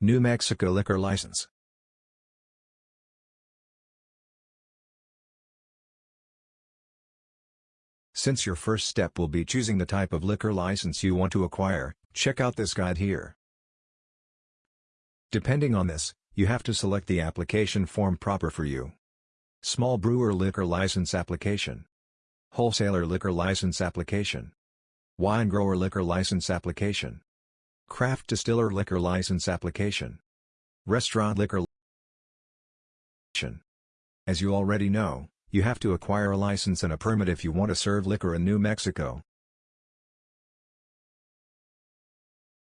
New Mexico Liquor License Since your first step will be choosing the type of liquor license you want to acquire, check out this guide here. Depending on this, you have to select the application form proper for you. Small Brewer Liquor License Application Wholesaler Liquor License Application Wine Grower Liquor License Application Craft Distiller Liquor License Application Restaurant Liquor As you already know, you have to acquire a license and a permit if you want to serve liquor in New Mexico.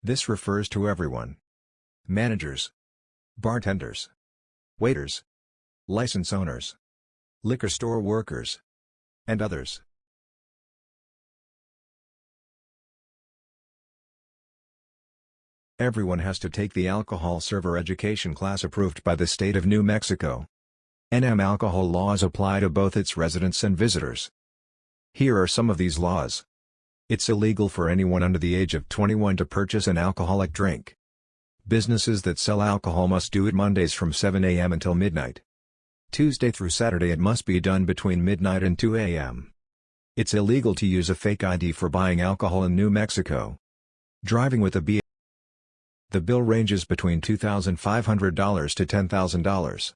This refers to everyone. Managers. Bartenders. Waiters. License owners. Liquor store workers. And others. Everyone has to take the alcohol server education class approved by the state of New Mexico. NM alcohol laws apply to both its residents and visitors. Here are some of these laws. It's illegal for anyone under the age of 21 to purchase an alcoholic drink. Businesses that sell alcohol must do it Mondays from 7 a.m. until midnight. Tuesday through Saturday it must be done between midnight and 2 a.m. It's illegal to use a fake ID for buying alcohol in New Mexico. Driving with a B. The bill ranges between $2,500 to $10,000.